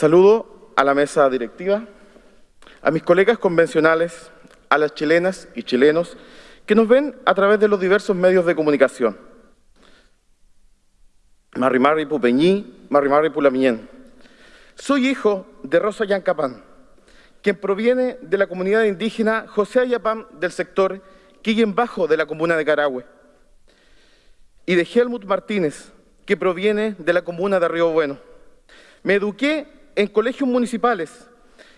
Saludo a la mesa directiva, a mis colegas convencionales, a las chilenas y chilenos que nos ven a través de los diversos medios de comunicación. Marri Marri Pupeñí, Marri Marri Pulamiñén. Soy hijo de Rosa Yancapán, quien proviene de la comunidad indígena José Ayapán del sector Quillen Bajo de la comuna de Carahue, y de Helmut Martínez, que proviene de la comuna de Río Bueno. Me eduqué en colegios municipales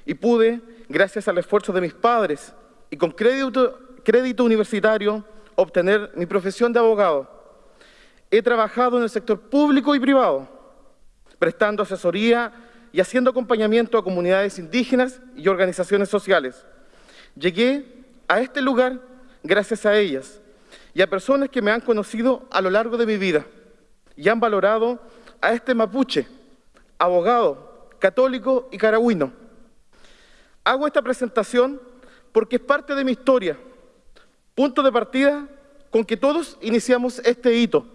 y pude, gracias al esfuerzo de mis padres y con crédito, crédito universitario, obtener mi profesión de abogado. He trabajado en el sector público y privado, prestando asesoría y haciendo acompañamiento a comunidades indígenas y organizaciones sociales. Llegué a este lugar gracias a ellas y a personas que me han conocido a lo largo de mi vida y han valorado a este mapuche, abogado, católico y caragüino. Hago esta presentación porque es parte de mi historia, punto de partida con que todos iniciamos este hito,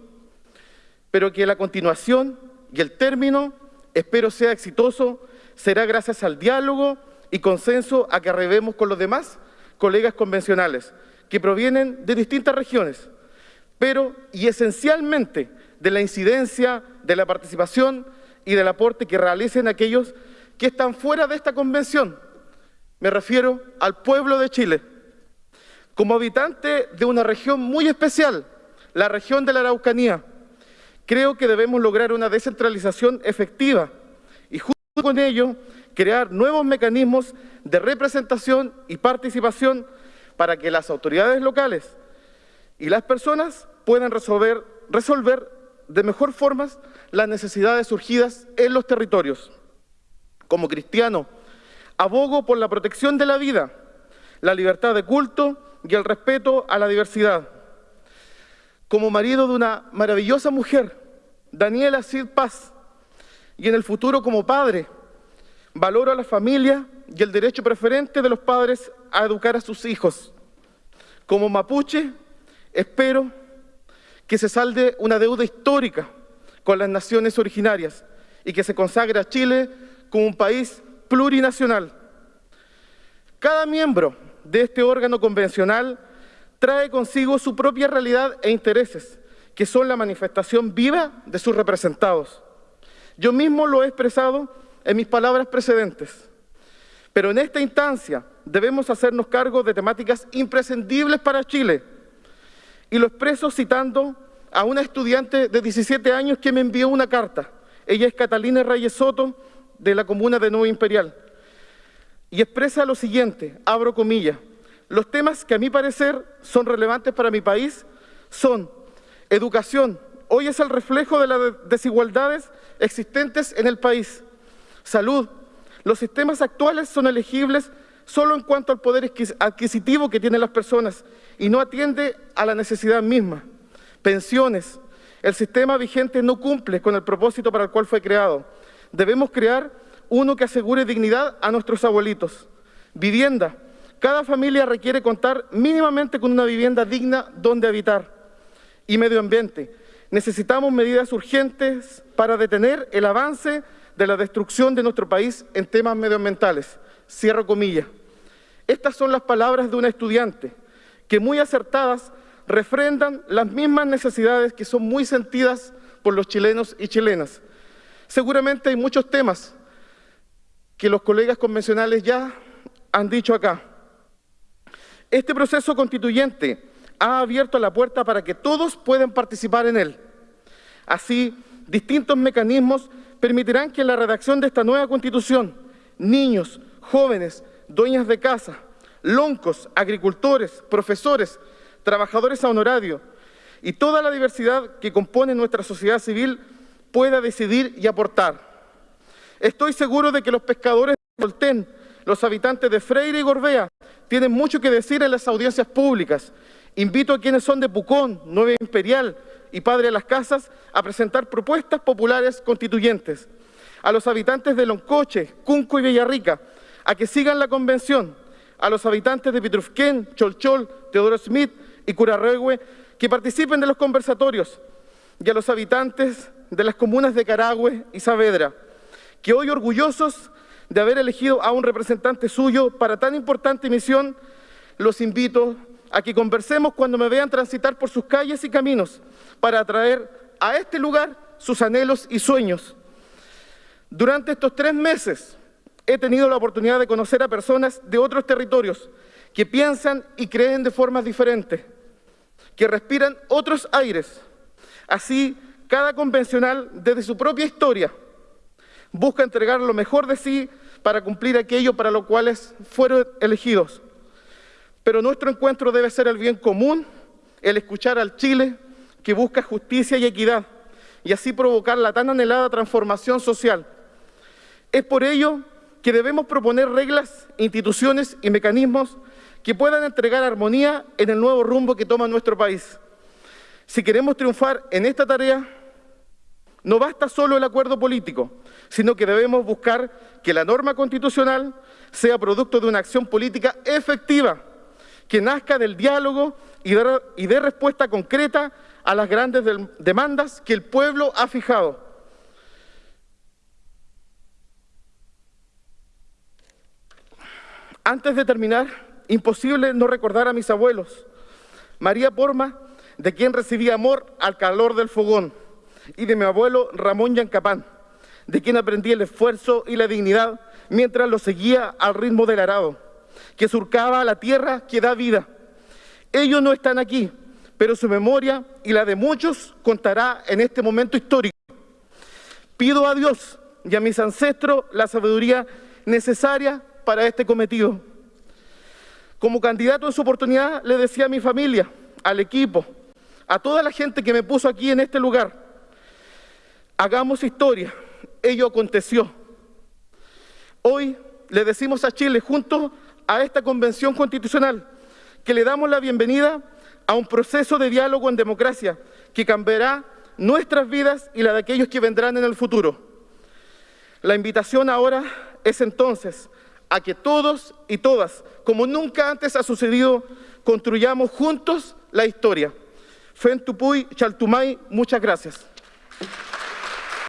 pero que la continuación y el término, espero sea exitoso, será gracias al diálogo y consenso a que arribemos con los demás colegas convencionales, que provienen de distintas regiones, pero y esencialmente de la incidencia, de la participación y del aporte que realicen aquellos que están fuera de esta convención. Me refiero al pueblo de Chile. Como habitante de una región muy especial, la región de la Araucanía, creo que debemos lograr una descentralización efectiva y junto con ello crear nuevos mecanismos de representación y participación para que las autoridades locales y las personas puedan resolver, resolver de mejor forma las necesidades surgidas en los territorios. Como cristiano, abogo por la protección de la vida, la libertad de culto y el respeto a la diversidad. Como marido de una maravillosa mujer, Daniela Cid Paz, y en el futuro como padre, valoro a la familia y el derecho preferente de los padres a educar a sus hijos. Como mapuche, espero que se salde una deuda histórica con las naciones originarias y que se consagre a Chile como un país plurinacional. Cada miembro de este órgano convencional trae consigo su propia realidad e intereses, que son la manifestación viva de sus representados. Yo mismo lo he expresado en mis palabras precedentes. Pero en esta instancia debemos hacernos cargo de temáticas imprescindibles para Chile. Y lo expreso citando a una estudiante de 17 años que me envió una carta. Ella es Catalina Reyes Soto, de la comuna de Nuevo Imperial. Y expresa lo siguiente, abro comillas, los temas que a mi parecer son relevantes para mi país son educación, hoy es el reflejo de las desigualdades existentes en el país, salud, los sistemas actuales son elegibles solo en cuanto al poder adquisitivo que tienen las personas y no atiende a la necesidad misma. Pensiones. El sistema vigente no cumple con el propósito para el cual fue creado. Debemos crear uno que asegure dignidad a nuestros abuelitos. Vivienda. Cada familia requiere contar mínimamente con una vivienda digna donde habitar. Y medio ambiente. Necesitamos medidas urgentes para detener el avance de la destrucción de nuestro país en temas medioambientales. Cierro comillas. Estas son las palabras de una estudiante que muy acertadas refrendan las mismas necesidades que son muy sentidas por los chilenos y chilenas. Seguramente hay muchos temas que los colegas convencionales ya han dicho acá. Este proceso constituyente ha abierto la puerta para que todos puedan participar en él. Así, distintos mecanismos permitirán que en la redacción de esta nueva Constitución, niños, jóvenes, dueñas de casa, loncos, agricultores, profesores, trabajadores a honorario y toda la diversidad que compone nuestra sociedad civil pueda decidir y aportar. Estoy seguro de que los pescadores de Voltén, los habitantes de Freire y Gorbea, tienen mucho que decir en las audiencias públicas. Invito a quienes son de Pucón, Nueva Imperial y Padre de las Casas a presentar propuestas populares constituyentes. A los habitantes de Loncoche, Cunco y Villarrica, a que sigan la convención. A los habitantes de Pitrufquén, Cholchol, Teodoro Smith y Curarregue, que participen de los conversatorios. Y a los habitantes de las comunas de Carahue y Saavedra, que hoy orgullosos de haber elegido a un representante suyo para tan importante misión, los invito a que conversemos cuando me vean transitar por sus calles y caminos para atraer a este lugar sus anhelos y sueños. Durante estos tres meses he tenido la oportunidad de conocer a personas de otros territorios que piensan y creen de formas diferentes, que respiran otros aires. Así, cada convencional, desde su propia historia, busca entregar lo mejor de sí para cumplir aquello para lo cuales fueron elegidos. Pero nuestro encuentro debe ser el bien común, el escuchar al Chile que busca justicia y equidad, y así provocar la tan anhelada transformación social. Es por ello que debemos proponer reglas, instituciones y mecanismos que puedan entregar armonía en el nuevo rumbo que toma nuestro país. Si queremos triunfar en esta tarea, no basta solo el acuerdo político, sino que debemos buscar que la norma constitucional sea producto de una acción política efectiva, que nazca del diálogo y dé respuesta concreta a las grandes demandas que el pueblo ha fijado. Antes de terminar, imposible no recordar a mis abuelos. María Porma, de quien recibí amor al calor del fogón, y de mi abuelo Ramón Yancapán, de quien aprendí el esfuerzo y la dignidad mientras lo seguía al ritmo del arado, que surcaba la tierra que da vida. Ellos no están aquí, pero su memoria y la de muchos contará en este momento histórico. Pido a Dios y a mis ancestros la sabiduría necesaria para este cometido. Como candidato en su oportunidad le decía a mi familia, al equipo, a toda la gente que me puso aquí en este lugar, hagamos historia, ello aconteció. Hoy le decimos a Chile, junto a esta convención constitucional, que le damos la bienvenida a un proceso de diálogo en democracia que cambiará nuestras vidas y la de aquellos que vendrán en el futuro. La invitación ahora es entonces a que todos y todas, como nunca antes ha sucedido, construyamos juntos la historia. Fentupuy, Chaltumay, muchas gracias.